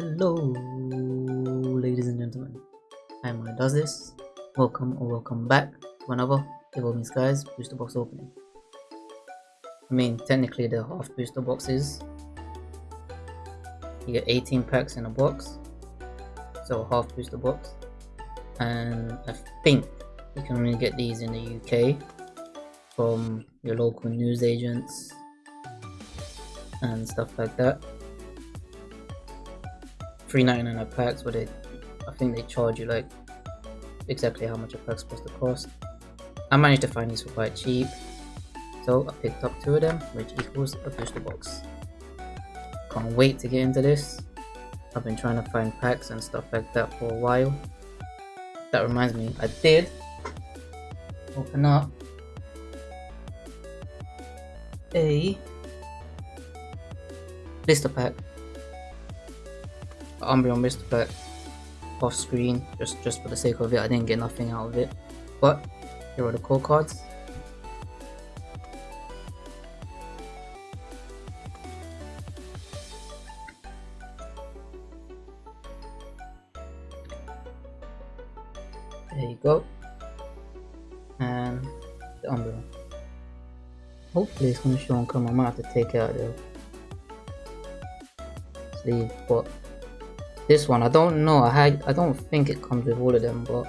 Hello, ladies and gentlemen. I'm Mona Does This. Welcome or welcome back to another Evolving Skies booster box opening. I mean, technically they're half booster boxes. You get 18 packs in a box, so half booster box. And I think you can only get these in the UK from your local news agents and stuff like that. 3.99 a pack, but they, I think they charge you like exactly how much a pack's supposed to cost. I managed to find these for quite cheap, so I picked up two of them, which equals a booster box. Can't wait to get into this. I've been trying to find packs and stuff like that for a while. That reminds me, I did open up a blister pack Missed but off screen just just for the sake of it I didn't get nothing out of it. But here are the core cards. There you go. And the Umbreon hopefully it's to show on camera I might have to take out the sleeve but this one, I don't know. I had, I don't think it comes with all of them, but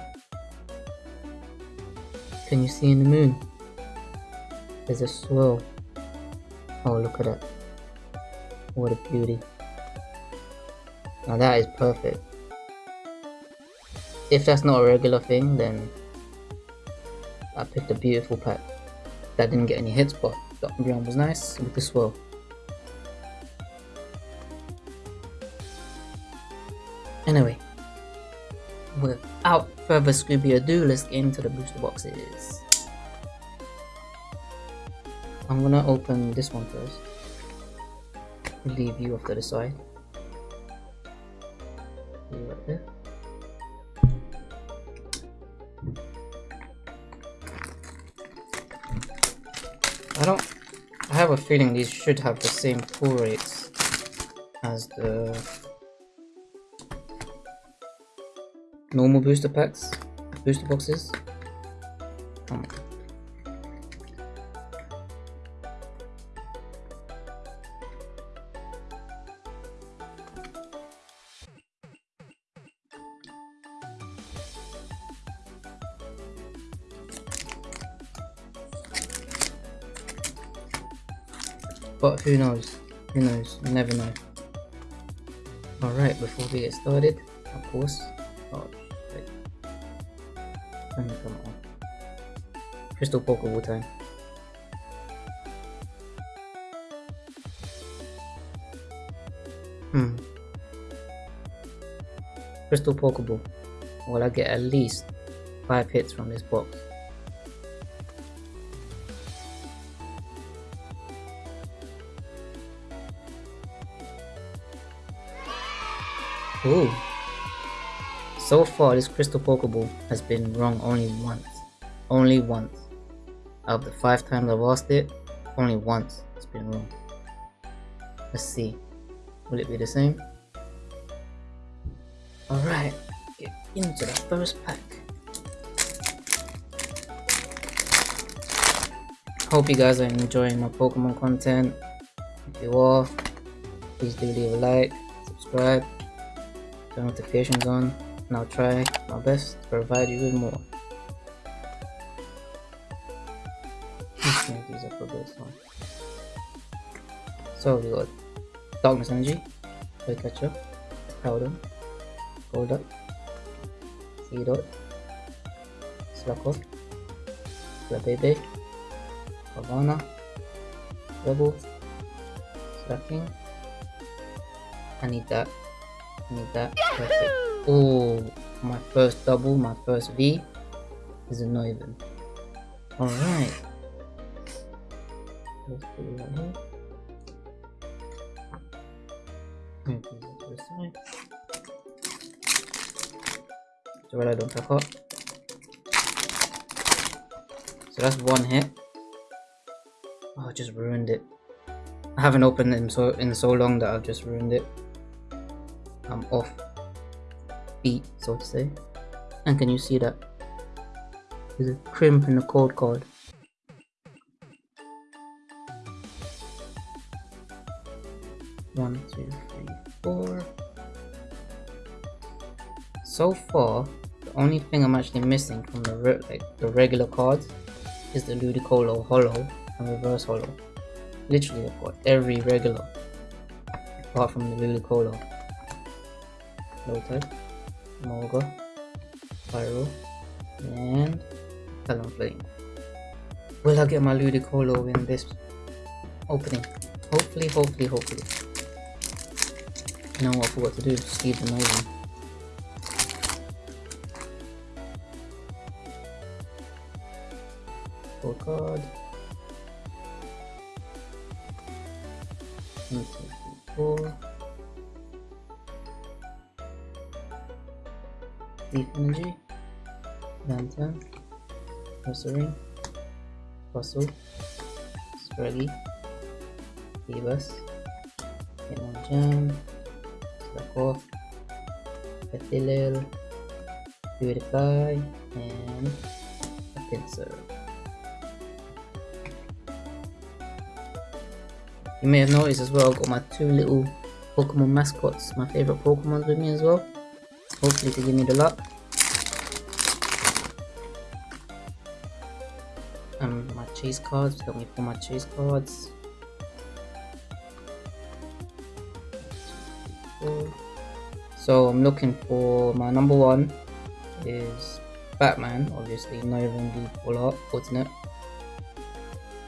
can you see in the moon? There's a swirl. Oh, look at that! What a beauty! Now that is perfect. If that's not a regular thing, then I picked a beautiful pack. That didn't get any hits, but the Umbreon was nice with the swirl. Further Scooby ado, let's get into the booster boxes. I'm gonna open this one first. Leave you off to the side. Right there. I don't. I have a feeling these should have the same pull rates as the normal booster packs, booster boxes. Um, but who knows? Who knows? Never know. Alright, before we get started, of course, oh, Come on. Crystal Pokeball time. Hmm. Crystal Pokeball. Will I get at least 5 hits from this box? Ooh. So far, this Crystal Pokeball has been wrong only once. Only once. Out of the five times I've lost it, only once it's been wrong. Let's see. Will it be the same? Alright, get into the first pack. Hope you guys are enjoying my Pokemon content. If you are, please do leave a like, subscribe, turn notifications on and I'll try my best to provide you with more. these up for this one. So we got Darkness Energy, Catcher, Powder, Golduck, Seedot, Slakoth, Flabebe, Havana, Rebel, Slaking. I need that. I need that. Perfect. Oh, my first double, my first V is a even. Alright. Let's put it right here. I don't tuck up. So that's one hit. Oh, I just ruined it. I haven't opened it in so in so long that I've just ruined it. I'm off so to say. And can you see that? There's a crimp in the code card. One, two, three, four. So far, the only thing I'm actually missing from the re like the regular cards is the Ludicolo Holo and Reverse Holo. Literally, I've got every regular apart from the Ludicolo. Low type, Molga, Pyro, and Talonflame. Will I get my Ludicolo in this opening? Hopefully, hopefully, hopefully. Now I forgot to do? Just leave them open. Full card. Deep Energy. Lantern. Nursery. Fossil. Scraggy. Phoebus. Hitmon Jam. Slakoth. Petilil. PewDiePie. And a Pinsir. You may have noticed as well, I've got my two little Pokemon mascots, my favorite Pokemons with me as well. Hopefully to give me the luck. Um, my chase cards, help me pull my chase cards. So I'm looking for my number one is Batman, obviously, not even the full art, alternate.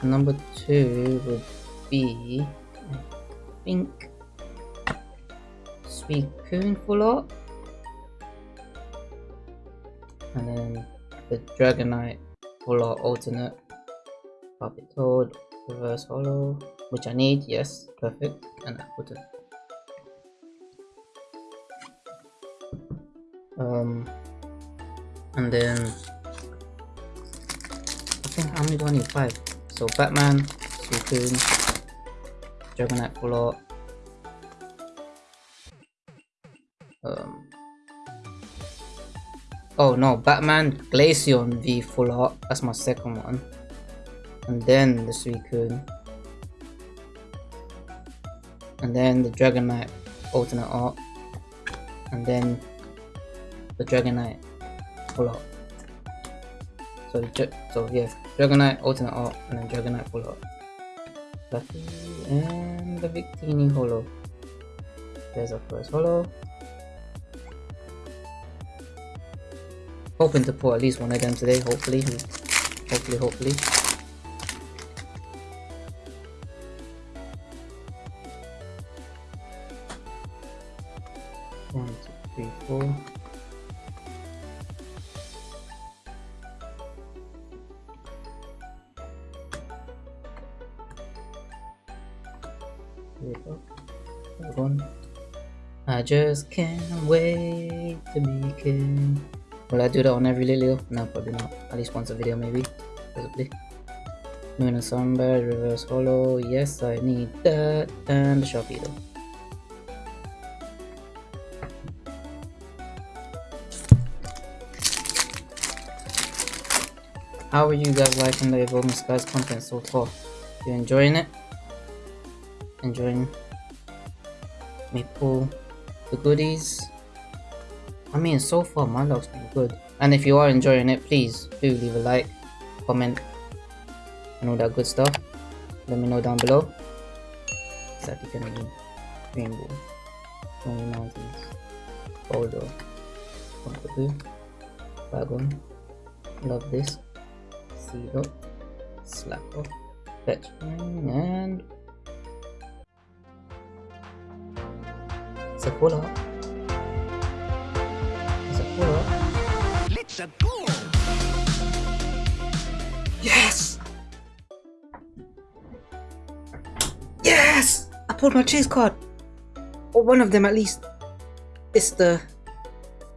Number two would be, I think, Suicune full art. And then the Dragonite full art alternate. Puppet Toad, reverse holo, which I need, yes, perfect. And I put it. Um, and then I think how many do I need? Five. So Batman, Suicune, Dragonite full. Um, oh no, Batman Glaceon V full art. That's my second one. And then the Suicune. And then the Dragonite alternate art. And then the Dragonite full art. So, so yeah, Dragonite alternate art and then Dragonite full art. Fluffy and the Victini Holo. There's our first Holo. Hoping to pull at least one of them today, hopefully. Hopefully, hopefully. Just can't wait to be king. Will I do that on every Lilio? No, probably not. At least once a video, maybe. Possibly. Moon and Sunbird, Reverse Holo. Yes, I need that. And the Sharpedo. How are you guys liking the Evolving Skies content so far? You enjoying it? Enjoying me pull the goodies. I mean, so far my luck's been good. And if you are enjoying it, please do leave a like, comment, and all that good stuff. Let me know down below. Gonna be rainbow, snowy mountains, boulder, Cockapoo, wagon. Love this. Zero, slapper, fetch, and It's a pull up. It's a pull up. Let's go. Yes! Yes! I pulled my chase card. Or one of them at least. It's the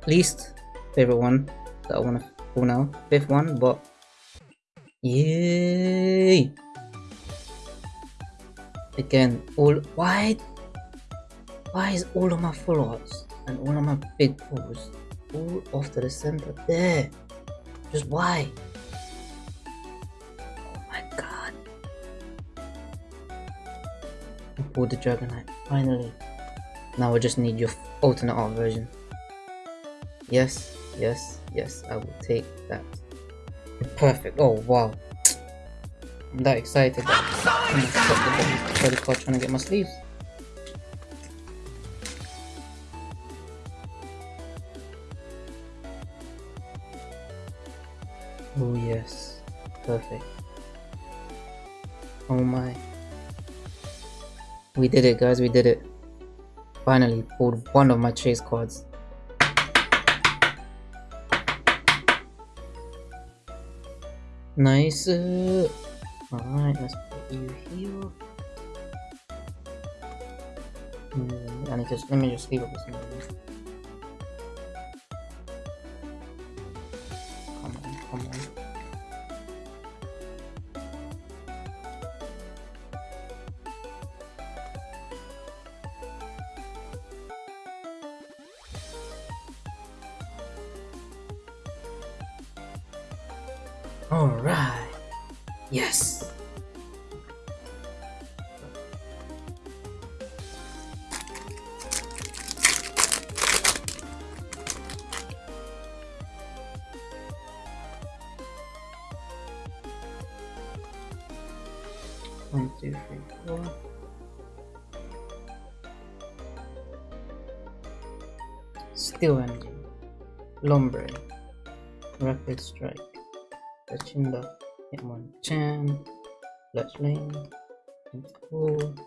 least favorite one that I want to pull now. Fifth one, but yay! Again, all why why is all of my arts and all of my big pulls all off to the center there. Just why? Oh my god. I pulled the Dragonite, finally. Now I just need your alternate art version. Yes, yes, yes, I will take that. Perfect. Oh wow. I'm that excited I'm stop the card trying to get my sleeves. Perfect. Oh my. We did it guys, we did it. Finally pulled one of my chase cards. Nice. Alright, let's put you here. Mm, and just let me just leave it with Alright. Yes. One, two, three, four. Steel Energy, Lombre, Rapid Strike, Tachinda, Hitmonchan, Fletchling, Tentacool,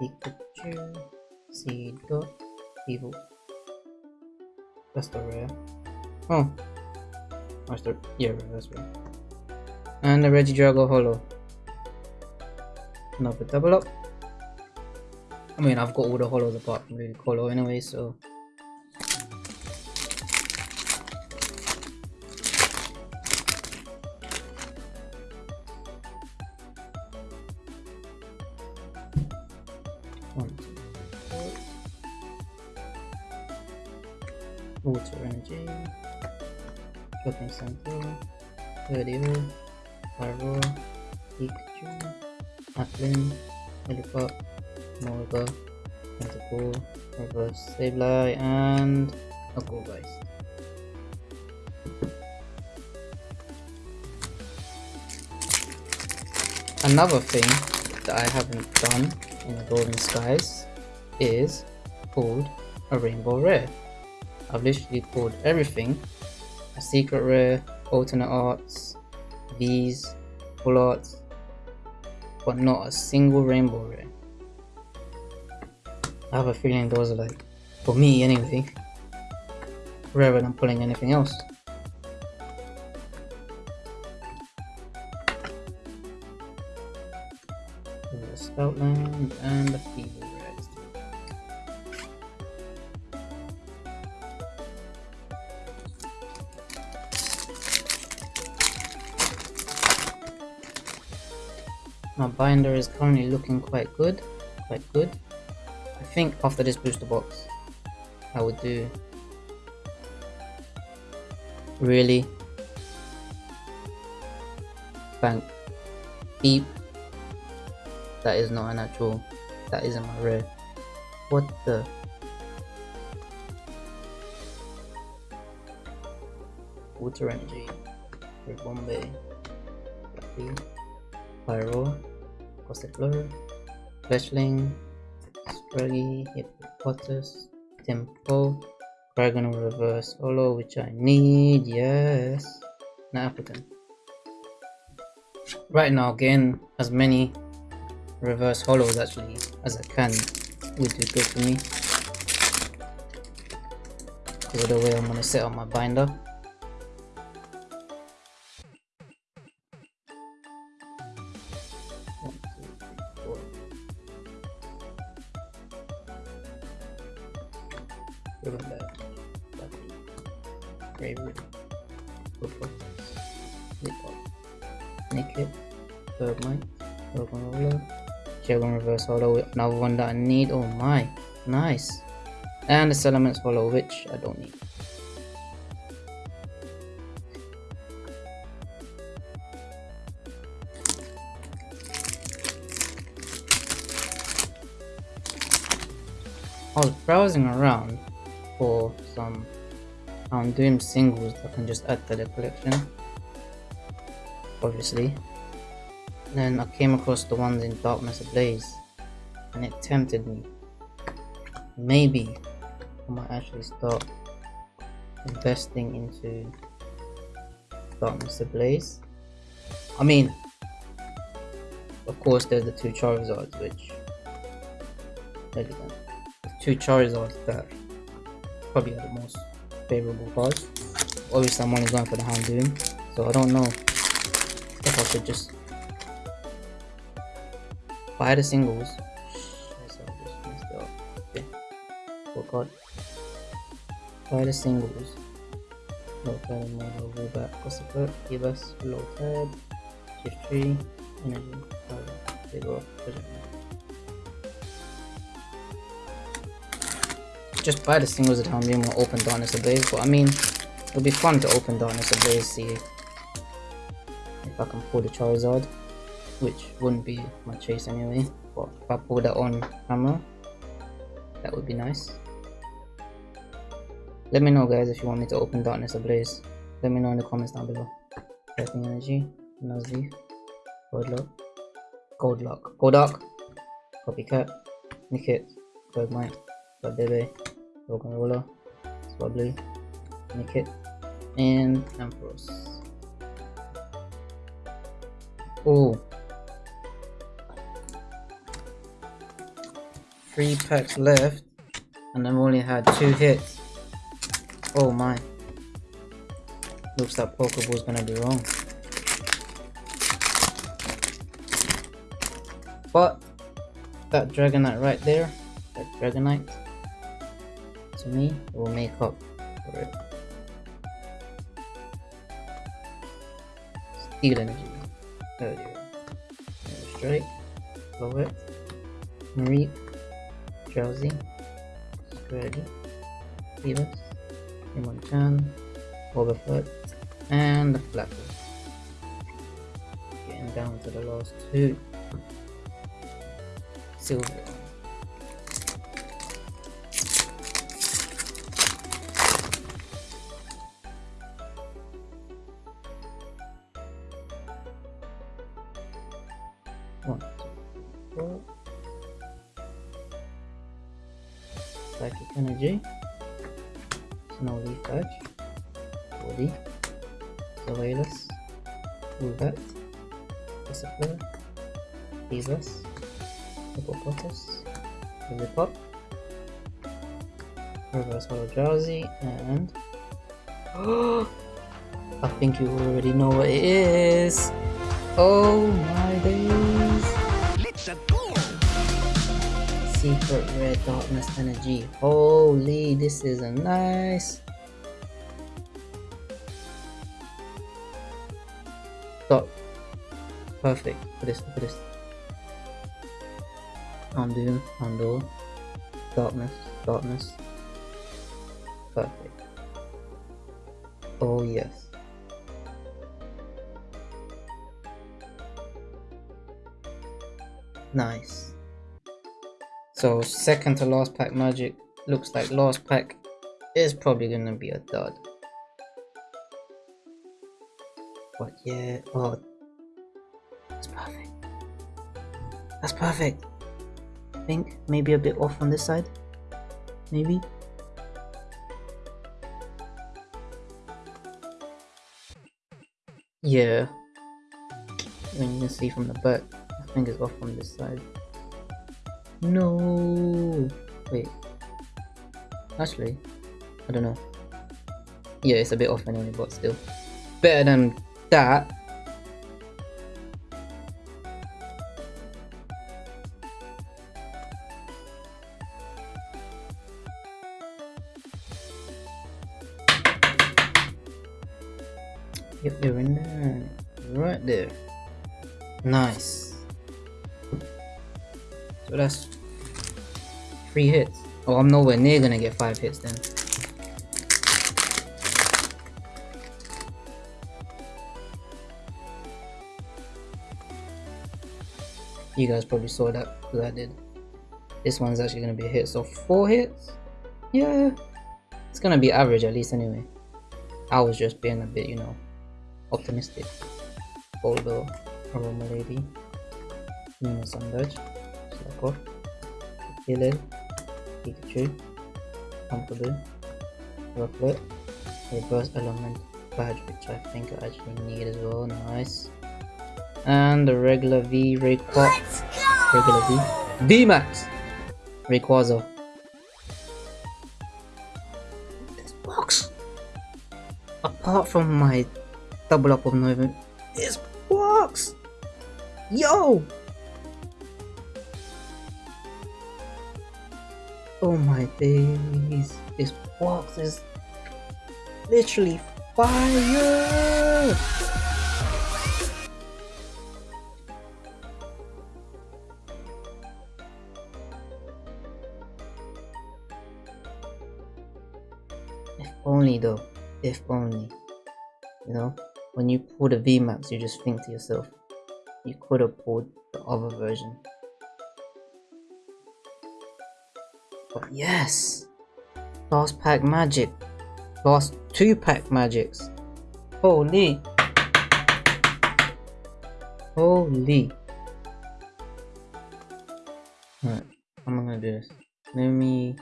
Pikachu, Seedot, Evil. That's the rare. Oh. That's the, yeah, that's rare. And the Regidrago Holo. Another double up. I mean, I've got all the holos apart from the Holo anyway, so radio, Pyro, Pikachu, Applin, Lillipup, Morga, Tentacool, Reverse Sableye, and a Goldgeist. Another thing that I haven't done in the Golden Skies is pulled a Rainbow Rare. I've literally pulled everything. A secret rare, alternate arts, these, full arts, but not a single rainbow rare. I have a feeling those are like, for me anyway, rarer than pulling anything else. Stoutland and the Fever. Binder is currently looking quite good, quite good. I think after this booster box, I would do really bank deep. That is not a natural. That isn't my rare. What the? Water energy. Bombay. Pyro. Gossifleur, Fletchling, Scraggy, Hippopotas, Tempo, Dragon Reverse Holo, which I need, yes. Now African. Right now, again, as many reverse holos actually as I can would be good for me. Because of the way I'm going to set up my binder. Another one that I need. Oh my, nice. And the Salamence Holo, which I don't need. I was browsing around for some um, Doom singles that I can just add to the collection. Obviously. Then I came across the ones in Darkness Ablaze and it tempted me. Maybe I might actually start investing into Darkness Ablaze. I mean, of course, there's the two Charizards, which there you go. The two Charizards that probably are the most favorable cards. Obviously, I'm only going for the Houndoom, so I don't know if I should just buy the singles The singles. Low and more low back. Cost effort, give us low shift tree, energy, power, they go. Just buy the singles at home. Being will open Darkness Ablaze, but I mean it'll be fun to open Darkness Ablaze, see if I can pull the Charizard, which wouldn't be my chase anyway, but if I pull that on camera, that would be nice. Let me know guys if you want me to open Darkness Ablaze. Let me know in the comments down below. Fighting Energy, Nuzleaf, Goldlock, Goldlock, Golduck, Copycat, Nickit, Bergmite, Godbebe, Roller, Swablu, Nickit, and Ampharos. Oh. Three packs left, and I've only had two hits. Oh my. Looks like Pokeball's gonna be wrong. But that Dragonite right there, that Dragonite, to me, will make up for it. Steel Energy. There you go. Strike, Lowet, Reap, Drowsy, Scraggy, Phoebus, Hitmonchan, Wobbuffet, and the Flatwood. Getting down to the last two. Silver. One, two, four. Psychic energy. Snow Leaf Edge, Woody, Surveillance, Uvet, Discipline, Beavis, Hippopotamus, Lillipup, Reverse Holo Drowsy, and I think you already know what it is. Oh my days! Secret red darkness energy. Holy, this is a nice. Stop. Perfect. At this, at this. Undo, undo. Darkness, darkness. Perfect. Oh yes. Nice. So second to last pack magic looks like last pack is probably gonna be a dud. But yeah, oh, that's perfect. That's perfect. I think maybe a bit off on this side. Maybe. Yeah. And you can see from the back, I think it's off on this side. No. Wait. Actually, I don't know. Yeah, it's a bit off anyway, but still. Better than that. Three hits. Oh, I'm nowhere near gonna get 5 hits then. You guys probably saw that because I did. This one's actually gonna be a hit, so 4 hits? Yeah, it's gonna be average at least anyway. I was just being a bit, you know, optimistic. Although, Aroma Lady, Nina Sandage, Slakoth, Hillel, Pikachu, Pumpkaboo, Rocklet, Reverse Element Badge, which I think I actually need as well, nice. And the regular V Rayquaza, regular V, V-Max, Rayquaza. It's box! Apart from my double up of Nova, this box Yo! Oh my days, this box is literally fire! If only though, if only. You know, when you pull the VMAX, you just think to yourself, you could have pulled the other version. But yes! Last pack magic. Last two pack magics. Holy! Holy! Alright, I'm gonna do this. Let me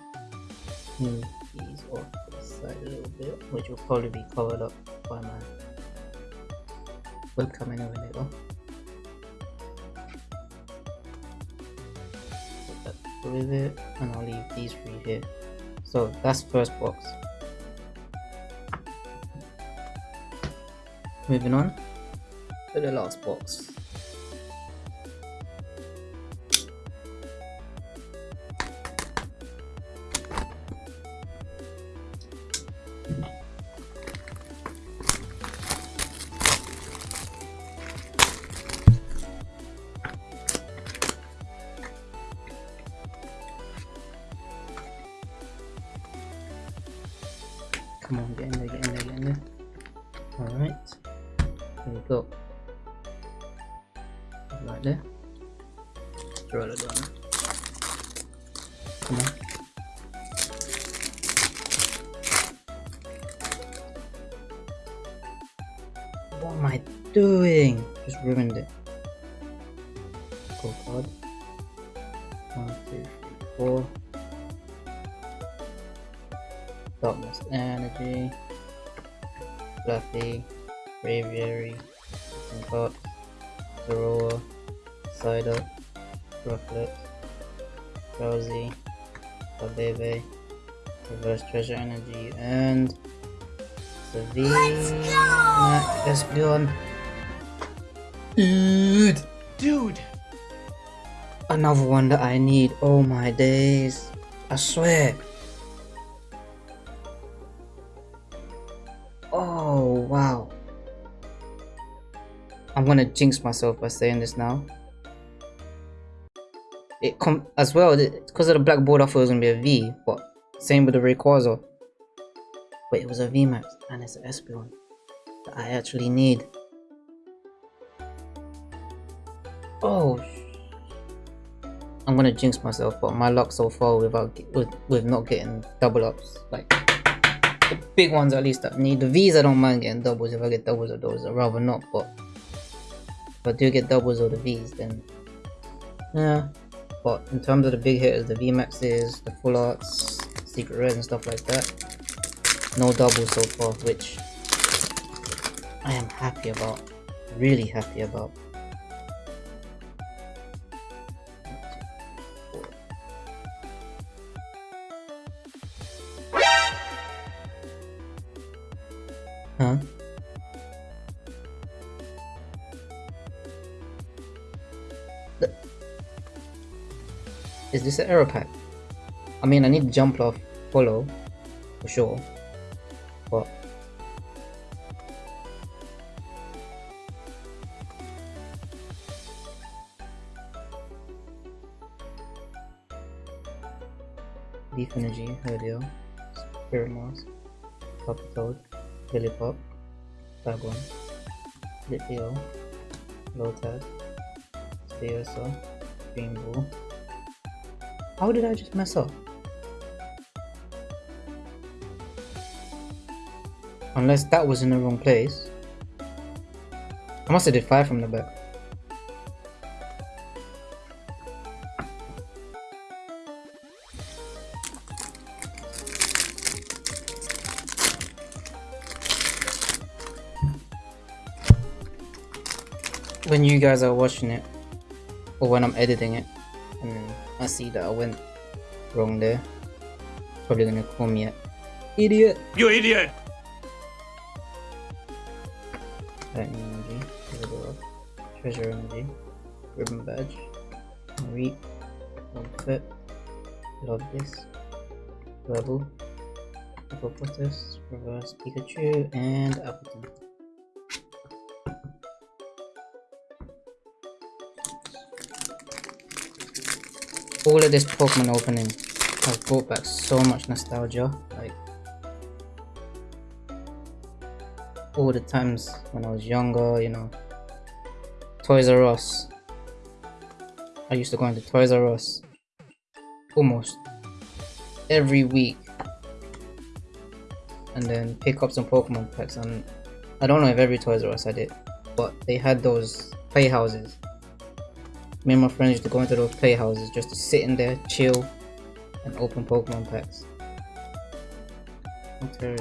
move these off the side a little bit, which will probably be covered up by my webcam anyway later. With it, and I'll leave these three here. So that's first box. Moving on to the last box. Doing? Just ruined it. Go card. One, two, three, four. Darkness Energy, Fluffy, Braviary, Cox, Zorua, Psyduck, Rufflet, Drowsy, Babebe, Reverse Treasure Energy, and Savina Espeon. Dude! Dude! Another one that I need. Oh my days. I swear. Oh, wow. I'm gonna jinx myself by saying this now. It come as well because of the black board. I thought it was gonna be a V, but same with the Rayquaza. But it was a VMAX and it's an Espeon that I actually need. Oh, I'm gonna jinx myself, but my luck so far without with with not getting double ups like the big ones at least I need. The V's I don't mind getting doubles if I get doubles or those. I'd rather not, but if I do get doubles or the V's then yeah. But in terms of the big hitters, the VMAXs, the full arts, secret rares and stuff like that, no doubles so far, which I am happy about. Really happy about. An arrow pack? I mean, I need jump off follow for sure, but Leaf Energy, Herdio, Spirit Mask, Toad, Lillipup, Dragon, Litleo, Lotad, Steosa, Green Bull. How did I just mess up? Unless that was in the wrong place. I must have did fire from the back. when you guys are watching it or when I'm editing it I see that I went wrong there. Probably gonna call me an idiot! You idiot! Lightning energy. Treasure energy. Ribbon badge. Reap fit love this. Rebel hippopotamus reverse pikachu. And appleton all of this Pokemon opening has brought back so much nostalgia. Like all the times when I was younger, you know, Toys R Us. I used to go into Toys R Us almost every week and then pick up some Pokemon packs and I don't know if every Toys R Us had it, but they had those playhouses me and my friends used to go into those playhouses just to sit in there, chill, and open Pokemon packs. Okay.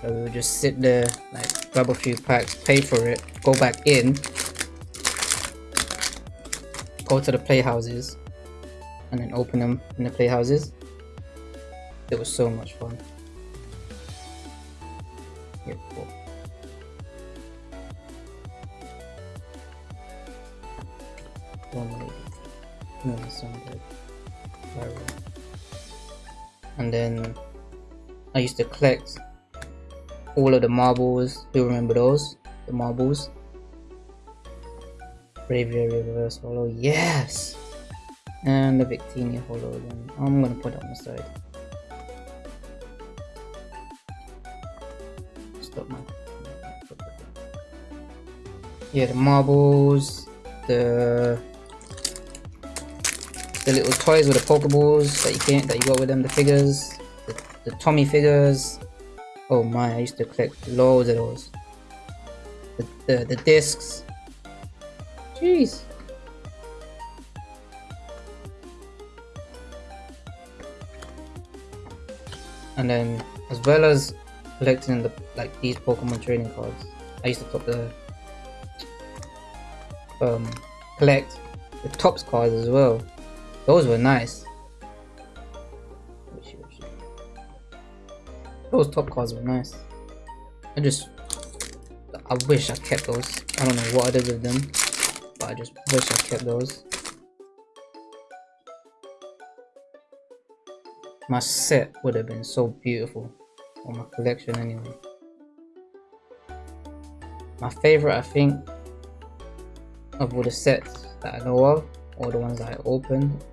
So we would just sit there, like grab a few packs, pay for it, go back in, go to the playhouses, and then open them in the playhouses. It was so much fun. Then I used to collect all of the marbles. Do you remember those? The marbles. Braviary Reverse Holo. Yes! And the Victini Holo. Then I'm gonna put on the side. Stop my. Yeah, the marbles, the the little toys with the Pokeballs that you can that you got with them, the figures, the, the Tomy figures. Oh my, I used to collect loads of those. The, the, the discs. Jeez. And then, as well as collecting the like these Pokemon trading cards, I used to put the um collect the Topps cards as well. Those were nice. Those top cards were nice. I just, I wish I kept those. I don't know what I did with them, but I just wish I kept those. My set would have been so beautiful, or my collection anyway. My favorite, I think, of all the sets that I know of, or the ones that I opened,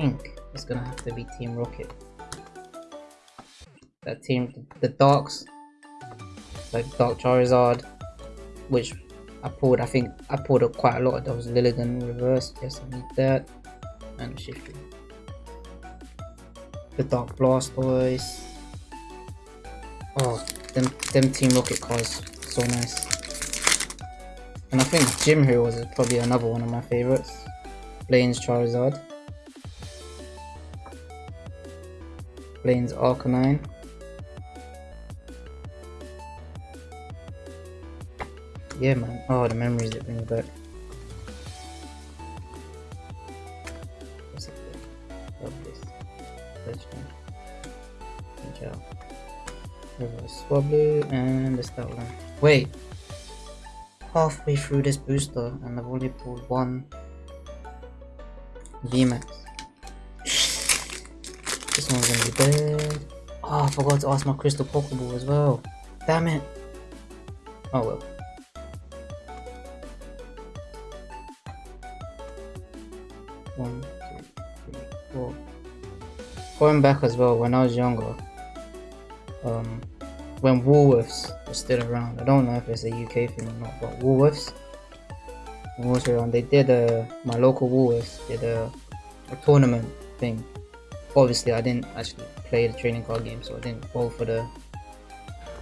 think it's gonna have to be Team Rocket. That team, the Darks, like Dark Charizard, which I pulled, I think I pulled up quite a lot of those Lilligant reverse, yes I need that, and Shifty. The Dark Blastoise. Oh, them, them Team Rocket cards, so nice. And I think Gym Heroes is probably another one of my favorites. Blaine's Charizard. Blaine's Arcanine. Yeah, man. Oh, the memories back. It. Out. Reverse Swablu, and the that one. Wait! Halfway through this booster, and I've only pulled one VMAX. One's gonna be bad. Oh, I forgot to ask my crystal pokeball as well. Damn it. Oh well. One, two, three, four. Going back as well, when I was younger, um, when Woolworths was still around, I don't know if it's a UK thing or not, but Woolworths, was around, they did a, my local Woolworths did a, a tournament thing. Obviously, I didn't actually play the trading card game, so I didn't go for the.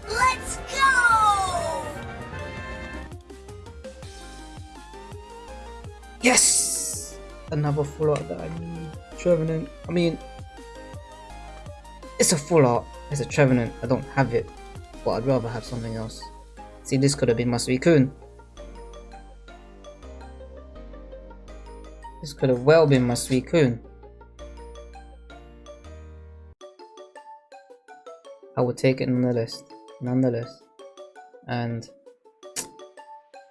Let's go! Yes! Another full art that I need. Trevenant. I mean, it's a full art. It's a Trevenant. I don't have it, but I'd rather have something else. See, this could have been my Suicune. This could have well been my Suicune. I would take it nonetheless. Nonetheless. And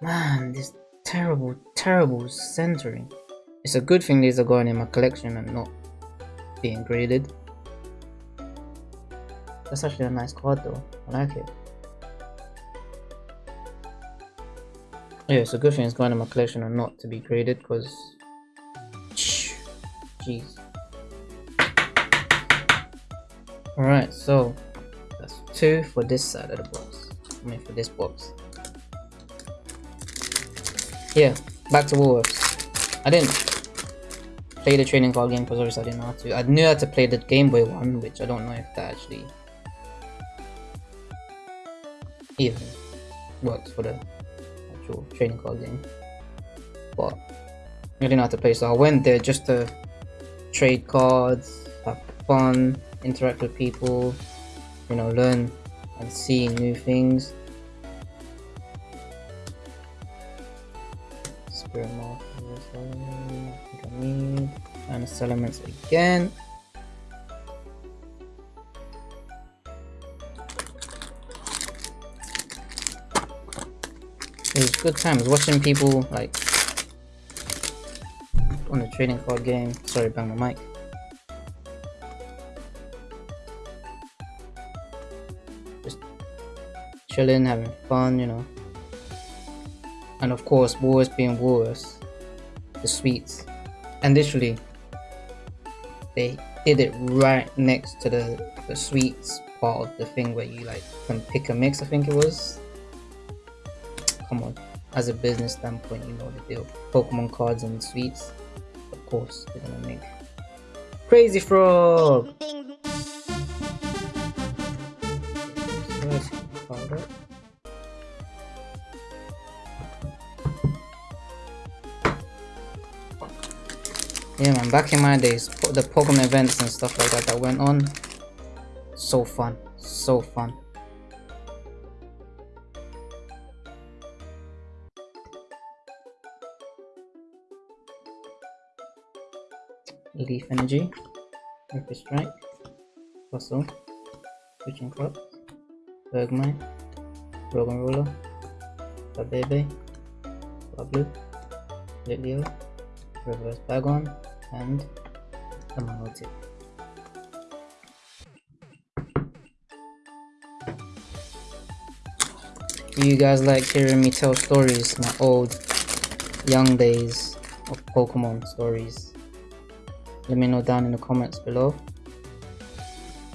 man, this terrible, terrible centering. It's a good thing these are going in my collection and not being graded. That's actually a nice card though. I like it. Yeah, it's a good thing it's going in my collection and not to be graded because jeez. Alright, so two for this side of the box. I mean for this box. Yeah, back to Woolworths. I didn't play the trading card game because obviously I didn't know how to. I knew how to play the Game Boy one, which I don't know if that actually even works for the actual trading card game. But I didn't know how to play, so I went there just to trade cards, have fun, interact with people, you know, learn and see new things. Spirit need, and elements again. It was good times watching people like on the trading card game. Sorry, bang the mic. Chilling, having fun, you know. And of course, Woolworths being Woolworths, the sweets. And literally, they did it right next to the, the sweets part of the thing where you like can pick a mix, I think it was come on. As a business standpoint, you know the deal. Pokemon cards and sweets, of course, they're gonna make. Crazy Frog! Yeah man, back in my days, the Pokemon events and stuff like that that went on, so fun, so fun. Leaf Energy, Ripper Strike, Fossil, Switching Cups, Bergmite, Rogan Roller, Babebe, Bablu, Litleo, Reverse Bagon, and a Manotip. Do you guys like hearing me tell stories, my old young days of Pokemon stories? let me know down in the comments below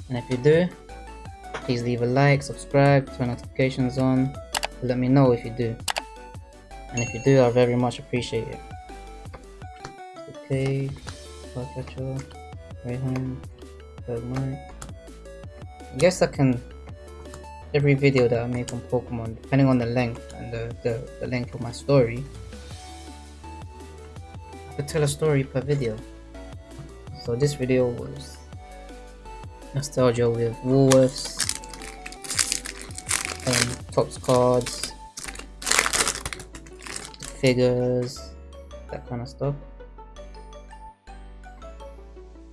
and if you do please leave a like subscribe turn notifications on let me know if you do and if you do I very much appreciate it okay catcher Raihan I guess I can every video that I make on Pokemon depending on the length and the, the, the length of my story I could tell a story per video so this video was nostalgia with Woolworths, um, Topps cards, figures, that kind of stuff.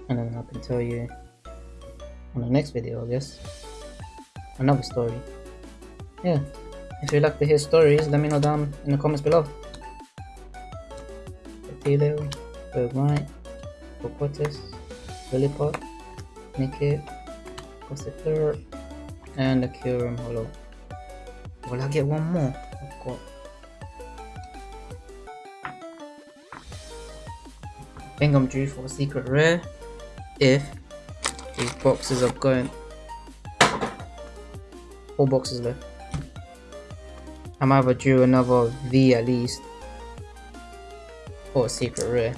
And then I can tell you on the next video, I guess, another story. Yeah, if you like to hear stories, let me know down in the comments below. Potato, Bergmite, Hippopotas, Lillipup, Nickit, Gossipler, and the Kyurem Holo. Will I get one more? I've got think I'm due for a secret rare if these boxes are going four boxes left. I'm either drew another V at least or a secret rare.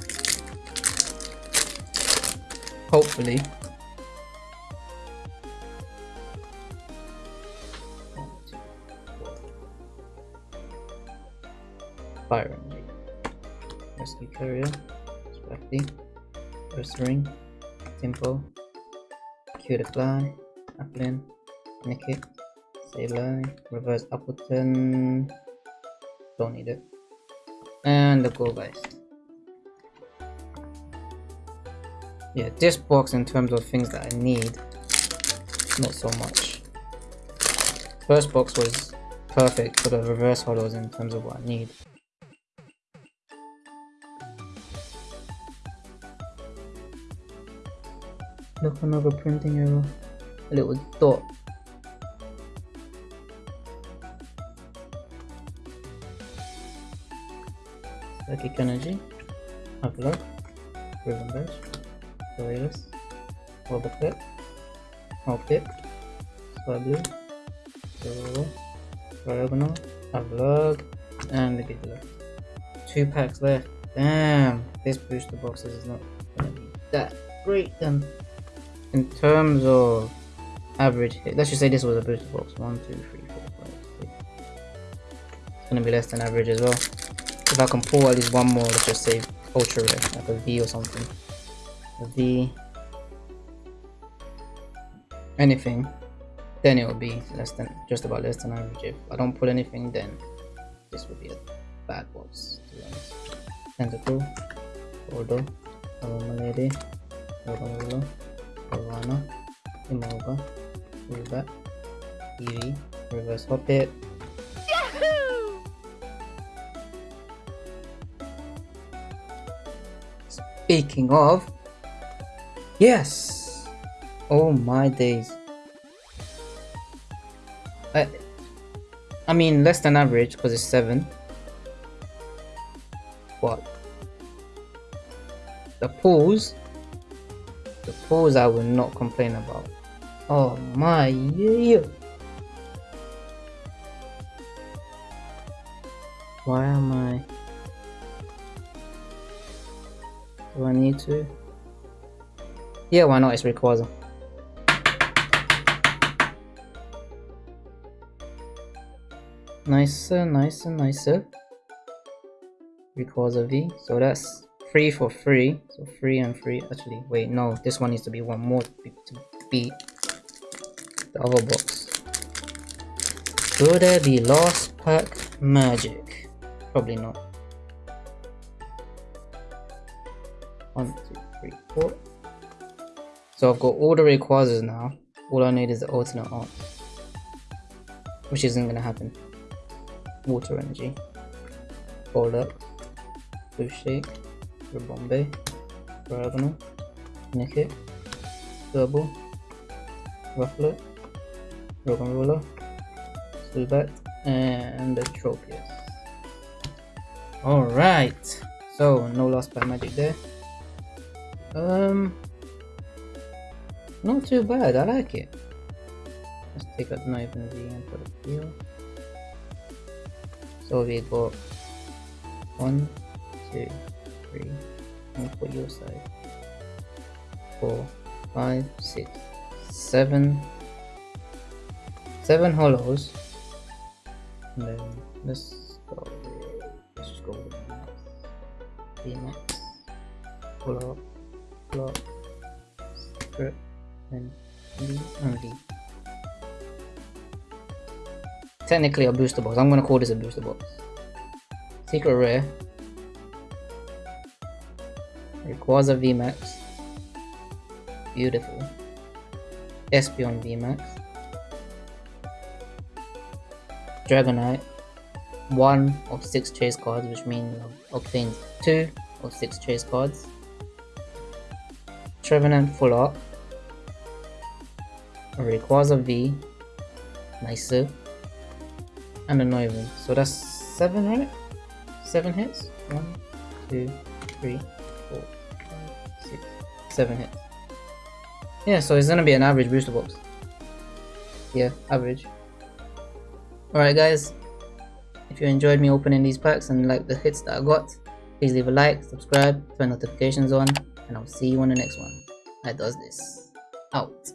Hopefully. Byron. Rescue Carrier. Specty. First Ring. Cue the Fly. Applin. Nickit. Sableye. Reverse Appletun. Don't need it. And the go guys. Yeah, this box in terms of things that I need, not so much. First box was perfect for the reverse holos in terms of what I need. Look, another printing error. A little dot. Psychic Energy. Upload. Ribbon Badge. Coriolis. Roboclip. Hawkit. Swablu. Zoro. Diagonal. Upload. And the Giggler. Two packs left. Damn, this booster box is not gonna be that great then in terms of average hit, let's just say this was a booster box. One, two, three, four, five, six. It's gonna be less than average as well. If I can pull at least one more, let's just say ultra rare, like a V or something. A V. Anything, then it will be less than just about less than average. If I don't pull anything, then this would be a bad box to be honest. Tentacle, Ordo, Aroma Lady, Corona, Imova, Rubat, Eevee, Reverse Hoppet. Yahoo! Speaking of, yes! Oh my days. I, I mean less than average because it's 7. What? The pools the I will not complain about. Oh my yeah. Why am I? Do I need to? Yeah, why not? It's Rayquaza. Nicer, nicer, nicer. Rayquaza V. So that's Three for free. So free and free Actually, wait, no. This one needs to be one more to beat the other box. Will there be last pack magic? Probably not. One, two, three, four. So I've got all the Rayquazas now. All I need is the alternate art. Which isn't gonna happen. Water energy. Hold up. Blue shake. Bombay, Diagonal, Nickit, Turbo, Rufflet, Rogan Roller, Zubat, and the Tropius. Alright, so no last by magic there. Um, not too bad, I like it. Let's take out the knife and the and put it here. So we got one, two, three, and for your side. Four, five, six, seven, seven holos. And then let's go. Let's go the max. Pull up, strip, and and V. Technically a booster box. I'm gonna call this a booster box. Secret rare Rayquaza VMAX. Beautiful. Espeon VMAX. Dragonite. One of six chase cards, which means obtained two of six chase cards. Trevenant Full Art. Rayquaza V. Nicer. And a Noivern. So that's seven, right? Seven hits? One, two, three, 7 hits. Yeah, so it's gonna be an average booster box. Yeah, average. Alright guys, if you enjoyed me opening these packs and like the hits that I got, please leave a like, subscribe, turn notifications on, and I'll see you on the next one that does this. Out.